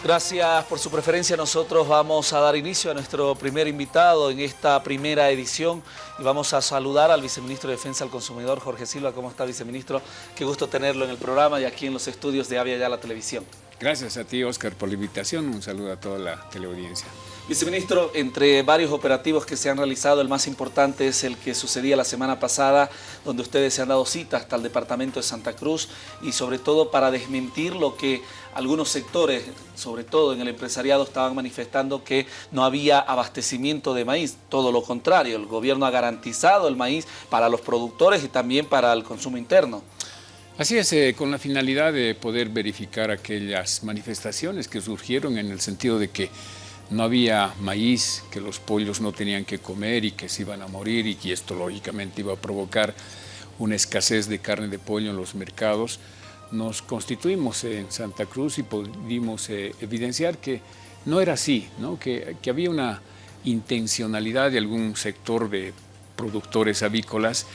Gracias por su preferencia. Nosotros vamos a dar inicio a nuestro primer invitado en esta primera edición y vamos a saludar al viceministro de Defensa al Consumidor, Jorge Silva. ¿Cómo está, viceministro? Qué gusto tenerlo en el programa y aquí en los estudios de Avia Ya la Televisión. Gracias a ti, Oscar, por la invitación. Un saludo a toda la teleaudiencia. Viceministro, entre varios operativos que se han realizado, el más importante es el que sucedía la semana pasada, donde ustedes se han dado cita hasta el departamento de Santa Cruz y sobre todo para desmentir lo que algunos sectores, sobre todo en el empresariado, estaban manifestando que no había abastecimiento de maíz. Todo lo contrario, el gobierno ha garantizado el maíz para los productores y también para el consumo interno. Así es, eh, con la finalidad de poder verificar aquellas manifestaciones que surgieron en el sentido de que no había maíz, que los pollos no tenían que comer y que se iban a morir y que esto lógicamente iba a provocar una escasez de carne de pollo en los mercados, nos constituimos en Santa Cruz y pudimos eh, evidenciar que no era así, ¿no? Que, había una intencionalidad de algún sector de productores avícolas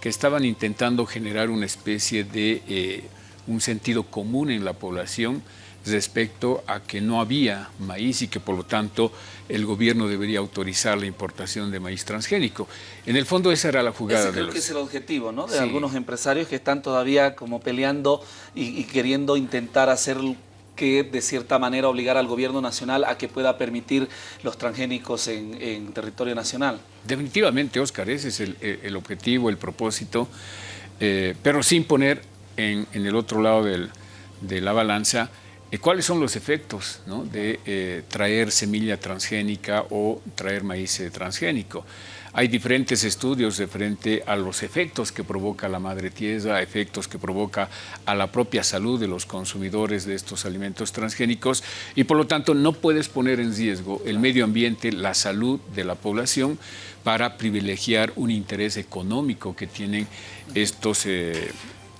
que estaban intentando generar una especie de eh, un sentido común en la población respecto a que no había maíz y que por lo tanto el gobierno debería autorizar la importación de maíz transgénico. En el fondo esa era la jugada Ese creo de que es el objetivo ¿no? de algunos empresarios que están todavía como peleando y, queriendo intentar hacer que de cierta manera obligar al gobierno nacional a que pueda permitir los transgénicos en, territorio nacional. Definitivamente, Oscar, ese es el, objetivo, el propósito, eh, pero sin poner en, el otro lado de la balanza ¿Cuáles son los efectos de eh, traer semilla transgénica o traer maíz eh, transgénico? Hay diferentes estudios de frente a los efectos que provoca la madre tierra, efectos que provoca a la propia salud de los consumidores de estos alimentos transgénicos y por lo tanto no puedes poner en riesgo el medio ambiente, la salud de la población para privilegiar un interés económico que tienen estos eh,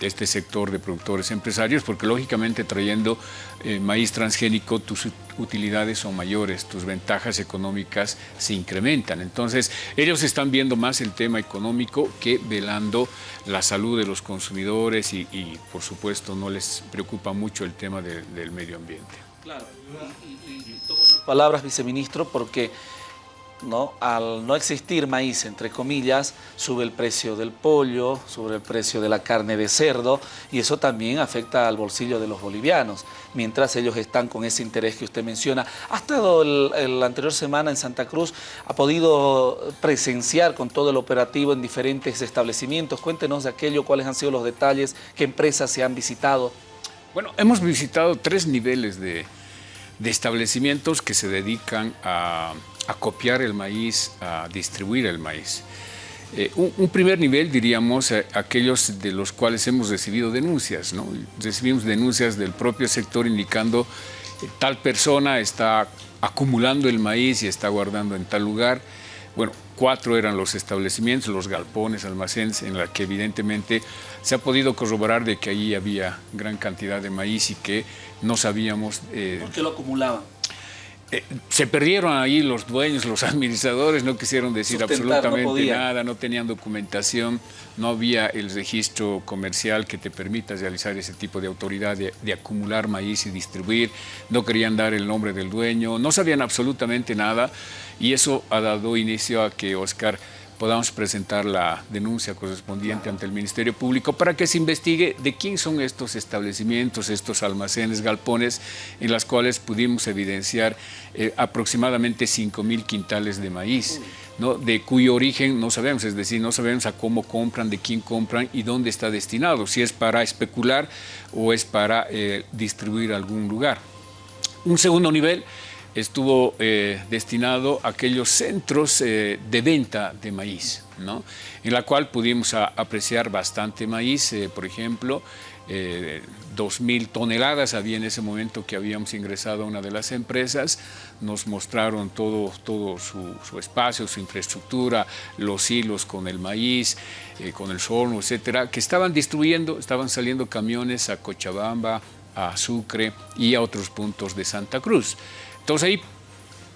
este sector de productores empresarios, porque lógicamente trayendo eh, maíz transgénico tus utilidades son mayores, tus ventajas económicas se incrementan. Entonces, ellos están viendo más el tema económico que velando la salud de los consumidores y, por supuesto, no les preocupa mucho el tema del medio ambiente. Claro, y, y tomo sus palabras, viceministro, porque ¿no? al no existir maíz, entre comillas, sube el precio del pollo, sube el precio de la carne de cerdo y eso también afecta al bolsillo de los bolivianos, mientras ellos están con ese interés que usted menciona. ¿Ha estado la anterior semana en Santa Cruz? ¿Ha podido presenciar con todo el operativo en diferentes establecimientos? Cuéntenos de aquello, cuáles han sido los detalles, qué empresas se han visitado. Bueno, hemos visitado tres niveles de, de establecimientos que se dedican a copiar el maíz, a distribuir el maíz. Eh, un, primer nivel, diríamos, eh, aquellos de los cuales hemos recibido denuncias. ¿no? Recibimos denuncias del propio sector indicando eh, tal persona está acumulando el maíz y está guardando en tal lugar. Bueno, cuatro eran los establecimientos, los galpones, almacenes, en los que evidentemente se ha podido corroborar de que allí había gran cantidad de maíz y que no sabíamos... ¿Por qué lo acumulaban? Eh, se perdieron ahí los dueños, los administradores, no quisieron decir absolutamente nada, no tenían documentación, no había el registro comercial que te permita realizar ese tipo de autoridad de, de, acumular maíz y distribuir, no querían dar el nombre del dueño, no sabían absolutamente nada y eso ha dado inicio a que Oscar podamos presentar la denuncia correspondiente ante el Ministerio Público para que se investigue de quién son estos establecimientos, estos almacenes, galpones, en las cuales pudimos evidenciar eh, aproximadamente 5 mil quintales de maíz, ¿no? de cuyo origen no sabemos, es decir, no sabemos a cómo compran, de quién compran y dónde está destinado, si es para especular o es para eh, distribuir a algún lugar. Un segundo nivel estuvo eh, destinado a aquellos centros eh, de venta de maíz, ¿no? en la cual pudimos apreciar bastante maíz, eh, por ejemplo, 2.000 toneladas había en ese momento que habíamos ingresado a una de las empresas, nos mostraron todo, todo su, su espacio, su infraestructura, los hilos con el maíz, con el sorno, etcétera, que estaban distribuyendo, estaban saliendo camiones a Cochabamba, a Sucre y a otros puntos de Santa Cruz. Entonces ahí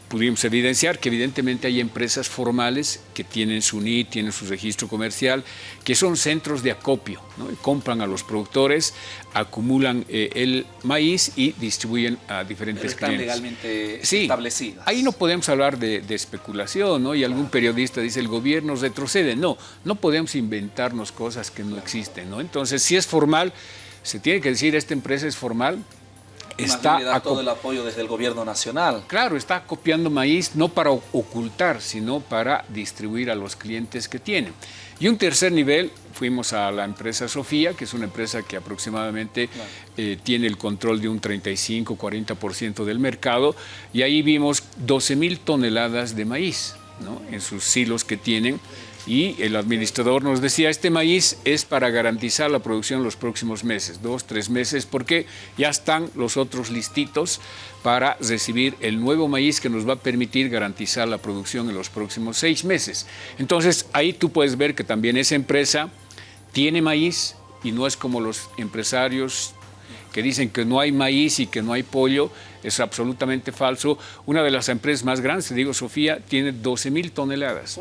pudimos evidenciar que evidentemente hay empresas formales que tienen su NIT, tienen su registro comercial, que son centros de acopio, ¿no? compran a los productores, acumulan eh, el maíz y distribuyen a diferentes están clientes. legalmente establecidas. Ahí no podemos hablar de, especulación, ¿no? Y algún periodista dice el gobierno retrocede. No, no podemos inventarnos cosas que no existen, ¿no? Entonces, si es formal, se tiene que decir esta empresa es formal, está le da todo el apoyo desde el gobierno nacional. Claro, está copiando maíz no para ocultar, sino para distribuir a los clientes que tienen. Y un tercer nivel, fuimos a la empresa Sofía, que es una empresa que aproximadamente eh, tiene el control de un 35-40% del mercado, y ahí vimos 12 mil toneladas de maíz ¿no? en sus silos que tienen, y el administrador nos decía, este maíz es para garantizar la producción los próximos meses, dos, tres meses, porque ya están los otros listitos para recibir el nuevo maíz que nos va a permitir garantizar la producción en los próximos seis meses. Entonces, ahí tú puedes ver que también esa empresa tiene maíz y no es como los empresarios que dicen que no hay maíz y que no hay pollo, es absolutamente falso. Una de las empresas más grandes, te digo Sofía, tiene 12 mil toneladas.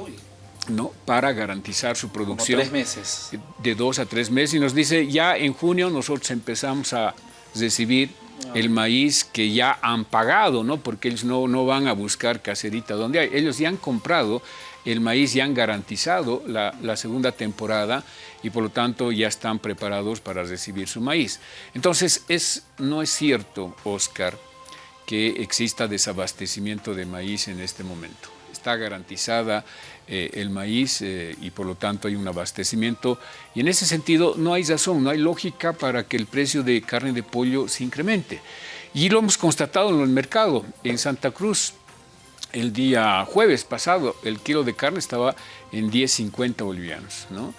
¿No? para garantizar su producción. tres meses. De dos a tres meses. Y nos dice, ya en junio nosotros empezamos a recibir ah. el maíz que ya han pagado, ¿no? porque ellos no, no van a buscar caserita donde hay. Ellos ya han comprado el maíz, ya han garantizado la, la segunda temporada y por lo tanto ya están preparados para recibir su maíz. Entonces, es, no es cierto, Oscar, que exista desabastecimiento de maíz en este momento. Está garantizada eh, el maíz eh, y por lo tanto hay un abastecimiento. Y en ese sentido no hay razón, no hay lógica para que el precio de carne de pollo se incremente. Y lo hemos constatado en el mercado. En Santa Cruz, el día jueves pasado, el kilo de carne estaba en 10.50 bolivianos, ¿no?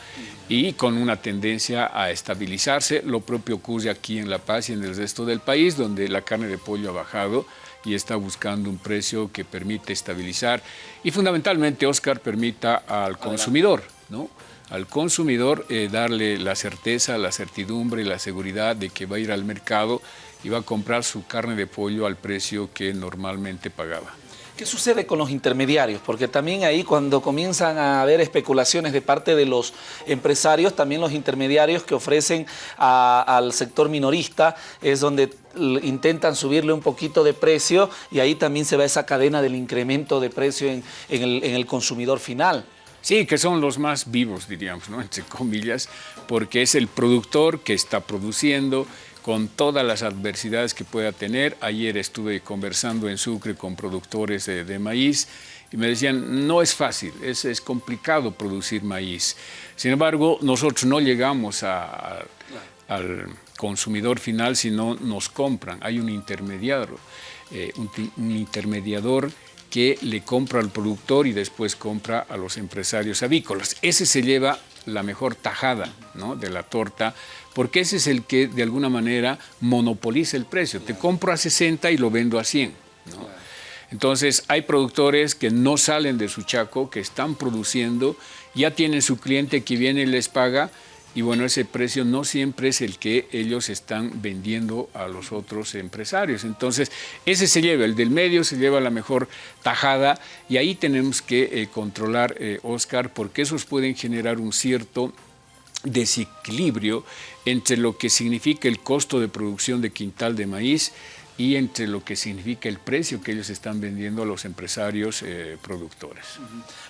Y con una tendencia a estabilizarse. Lo propio ocurre aquí en La Paz y en el resto del país, donde la carne de pollo ha bajado y está buscando un precio que permite estabilizar y fundamentalmente, Oscar, permita al consumidor, ¿no? al consumidor eh, darle la certeza, la certidumbre y la seguridad de que va a ir al mercado y va a comprar su carne de pollo al precio que normalmente pagaba. ¿Qué sucede con los intermediarios? Porque también ahí cuando comienzan a haber especulaciones de parte de los empresarios, también los intermediarios que ofrecen al sector minorista es donde intentan subirle un poquito de precio y ahí también se va esa cadena del incremento de precio en, el, en el consumidor final. Sí, que son los más vivos, diríamos, ¿no? entre comillas, porque es el productor que está produciendo, con todas las adversidades que pueda tener. Ayer estuve conversando en Sucre con productores de, maíz y me decían, no es fácil, es, es, complicado producir maíz. Sin embargo, nosotros no llegamos al consumidor final, sino nos compran. Hay un intermediario, eh, un intermediador que le compra al productor y después compra a los empresarios avícolas. Ese se lleva la mejor tajada ¿no? de la torta, porque ese es el que de alguna manera monopoliza el precio. Te compro a 60 y lo vendo a 100. Entonces hay productores que no salen de su chaco, que están produciendo, ya tienen su cliente que viene y les paga, y bueno, ese precio no siempre es el que ellos están vendiendo a los otros empresarios. Entonces, ese se lleva, el del medio se lleva la mejor tajada y ahí tenemos que eh, controlar, eh, Oscar, porque esos pueden generar un cierto desequilibrio entre lo que significa el costo de producción de quintal de maíz y entre lo que significa el precio que ellos están vendiendo a los empresarios eh, productores.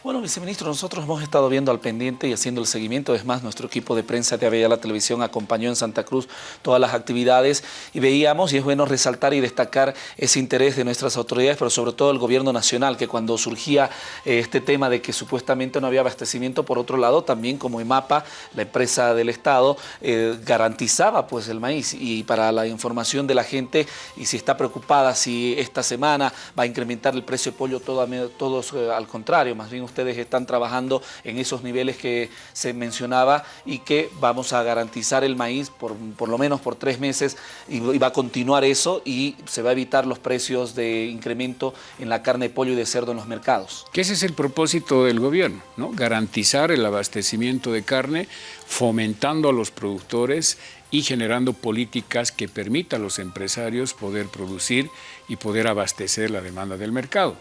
Bueno, viceministro, nosotros hemos estado viendo al pendiente y haciendo el seguimiento, es más, nuestro equipo de prensa de la Televisión acompañó en Santa Cruz todas las actividades y veíamos, y es bueno resaltar y destacar ese interés de nuestras autoridades, pero sobre todo el gobierno nacional, que cuando surgía eh, este tema de que supuestamente no había abastecimiento, por otro lado, también como EMAPA, la empresa del Estado, eh, garantizaba pues el maíz. Y para la información de la gente y si está preocupada si esta semana va a incrementar el precio de pollo, todo, todos eh, al contrario, más bien ustedes están trabajando en esos niveles que se mencionaba y que vamos a garantizar el maíz por, por lo menos por tres meses y, va a continuar eso y se va a evitar los precios de incremento en la carne de pollo y de cerdo en los mercados. Que ese es el propósito del gobierno, ¿no? garantizar el abastecimiento de carne fomentando a los productores y generando políticas que permitan a los empresarios poder producir y poder abastecer la demanda del mercado.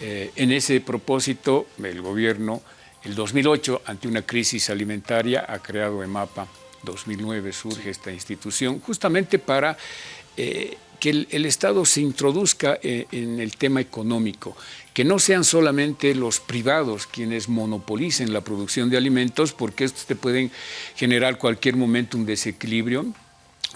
Eh, en ese propósito, el gobierno, el 2008, ante una crisis alimentaria, ha creado EMAPA. 2009 surge esta institución, justamente para eh, que el, Estado se introduzca eh, en el tema económico, que no sean solamente los privados quienes monopolicen la producción de alimentos, porque estos te pueden generar cualquier momento un desequilibrio,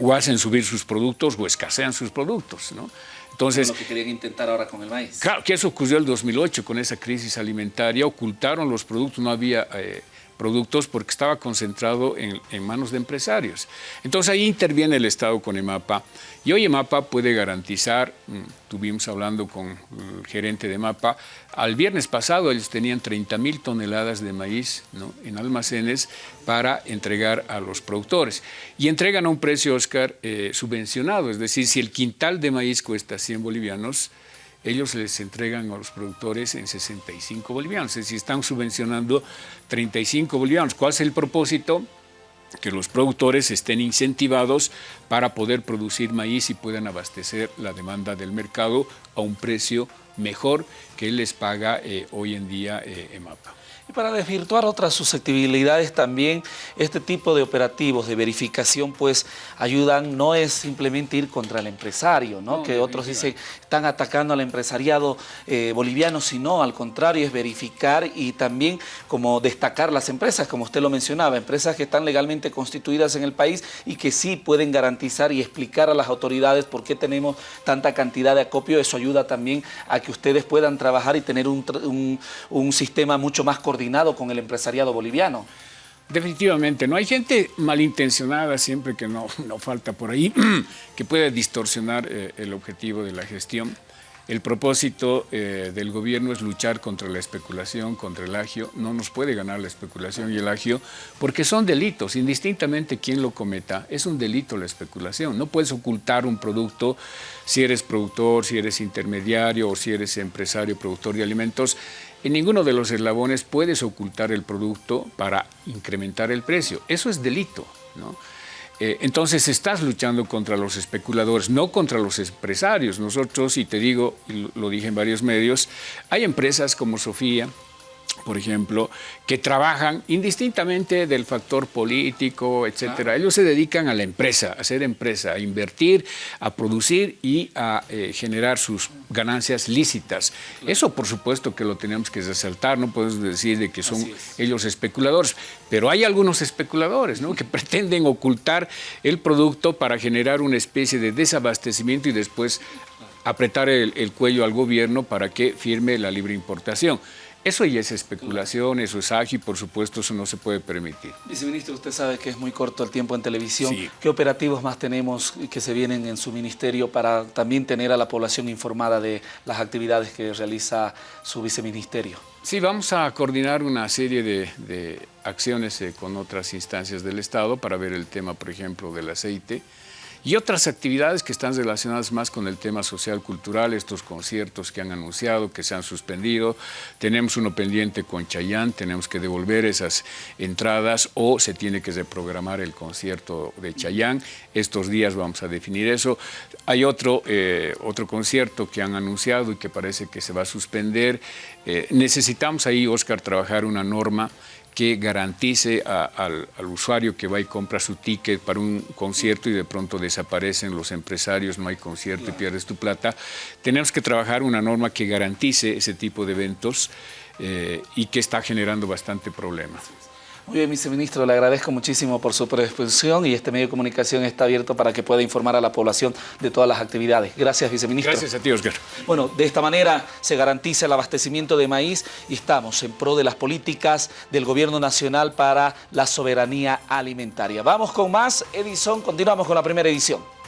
o hacen subir sus productos o escasean sus productos. ¿no? Entonces, lo que querían intentar ahora con el maíz. Claro, que eso ocurrió el 2008 con esa crisis alimentaria, ocultaron los productos, no había eh, productos porque estaba concentrado en, manos de empresarios. Entonces ahí interviene el Estado con EMAPA. Y hoy EMAPA puede garantizar, mm, tuvimos hablando con el gerente de EMAPA, al viernes pasado ellos tenían 30 mil toneladas de maíz en almacenes para entregar a los productores. Y entregan a un precio, Oscar, eh, subvencionado, es decir, si el quintal de maíz cuesta 100 bolivianos, ellos les entregan a los productores en 65 bolivianos, es decir, están subvencionando 35 bolivianos. ¿Cuál es el propósito? Que los productores estén incentivados para poder producir maíz y puedan abastecer la demanda del mercado a un precio mejor que les paga eh, hoy en día eh, EMAPA. Y para desvirtuar otras susceptibilidades también, este tipo de operativos de verificación pues ayudan, no es simplemente ir contra el empresario, ¿no? que otros dicen están atacando al empresariado eh, boliviano, sino al contrario es verificar y también como destacar las empresas, como usted lo mencionaba, empresas que están legalmente constituidas en el país y que sí pueden garantizar y explicar a las autoridades por qué tenemos tanta cantidad de acopio, eso ayuda también a que ustedes puedan trabajar y tener un, un sistema mucho más coordinado con el empresariado boliviano. Definitivamente, no hay gente malintencionada siempre que no, no falta por ahí, que puede distorsionar eh, el objetivo de la gestión. El propósito eh, del gobierno es luchar contra la especulación, contra el agio. No nos puede ganar la especulación y el agio porque son delitos, indistintamente quién lo cometa. Es un delito la especulación. No puedes ocultar un producto si eres productor, si eres intermediario o si eres empresario, productor de alimentos. En ninguno de los eslabones puedes ocultar el producto para incrementar el precio. Eso es delito. ¿no? Eh, entonces estás luchando contra los especuladores, no contra los empresarios. Nosotros, y te digo, y lo dije en varios medios, hay empresas como Sofía, por ejemplo, que trabajan indistintamente del factor político, etcétera. Ellos se dedican a la empresa, a ser empresa, a invertir, a producir y a eh, generar sus ganancias lícitas. Eso, por supuesto, que lo tenemos que resaltar, no podemos decir de que son ellos especuladores, pero hay algunos especuladores ¿no? que pretenden ocultar el producto para generar una especie de desabastecimiento y después apretar el cuello al gobierno para que firme la libre importación. Eso ya es especulación, eso es ágil, por supuesto, eso no se puede permitir. Viceministro, usted sabe que es muy corto el tiempo en televisión. ¿Qué operativos más tenemos que se vienen en su ministerio para también tener a la población informada de las actividades que realiza su viceministerio? Sí, vamos a coordinar una serie de, acciones eh, con otras instancias del Estado para ver el tema, por ejemplo, del aceite, y otras actividades que están relacionadas más con el tema social cultural, estos conciertos que han anunciado, que se han suspendido. Tenemos uno pendiente con Chayán, tenemos que devolver esas entradas o se tiene que reprogramar el concierto de Chayán. Estos días vamos a definir eso. Hay otro, eh, otro concierto que han anunciado y que parece que se va a suspender. Eh, necesitamos ahí, Oscar, trabajar una norma que garantice al, usuario que va y compra su ticket para un concierto y de pronto desaparecen los empresarios, no hay concierto y pierdes tu plata. Tenemos que trabajar una norma que garantice ese tipo de eventos eh, y que está generando bastante problemas. Muy bien, viceministro, le agradezco muchísimo por su predisposición y este medio de comunicación está abierto para que pueda informar a la población de todas las actividades. Gracias, viceministro. Gracias a ti, Oscar. Bueno, de esta manera se garantiza el abastecimiento de maíz y estamos en pro de las políticas del Gobierno Nacional para la soberanía alimentaria. Vamos con más, Edison, continuamos con la primera edición.